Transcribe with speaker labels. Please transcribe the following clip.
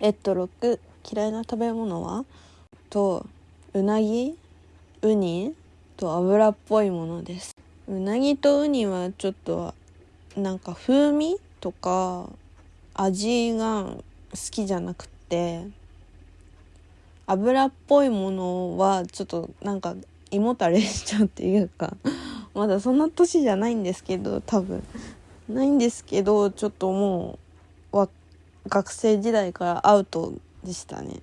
Speaker 1: えっと6嫌いな食べ物は？とうなぎウニと油っぽいものです。うなぎとウニはちょっとなんか風味とか味が好きじゃなくて油っぽいものはちょっとなんか胃もたれしちゃうっていうかまだそんな年じゃないんですけど多分。ないんですけどちょっともう学生時代からアウトでしたね。